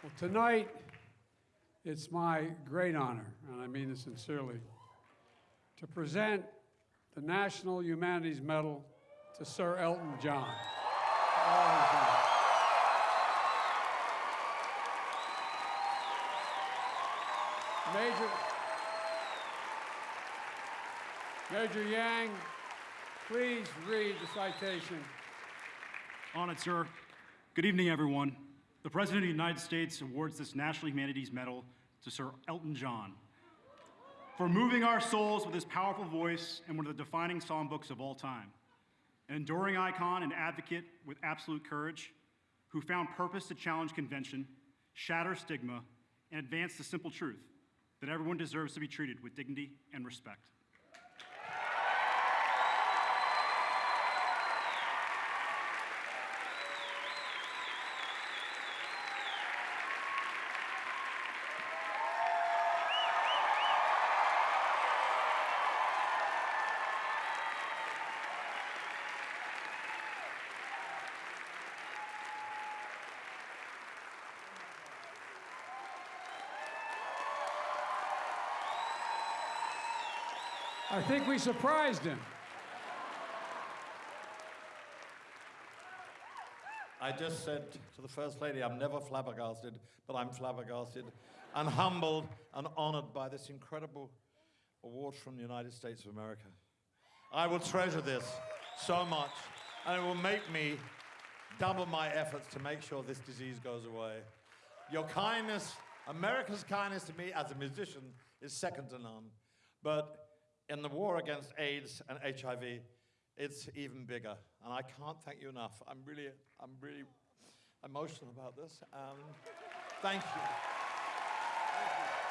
Well, tonight, it's my great honor, and I mean this sincerely, to present the National Humanities Medal to Sir Elton John. Major, Major Yang, please read the citation. Honored, sir. Good evening, everyone. The President of the United States awards this National Humanities Medal to Sir Elton John for moving our souls with his powerful voice and one of the defining songbooks of all time. An enduring icon and advocate with absolute courage who found purpose to challenge convention, shatter stigma, and advance the simple truth that everyone deserves to be treated with dignity and respect. I think we surprised him. I just said to the First Lady, I'm never flabbergasted, but I'm flabbergasted and humbled and honored by this incredible award from the United States of America. I will treasure this so much, and it will make me double my efforts to make sure this disease goes away. Your kindness, America's kindness to me as a musician, is second to none. But in the war against AIDS and HIV, it's even bigger. And I can't thank you enough. I'm really, I'm really emotional about this. Um, thank you. Thank you.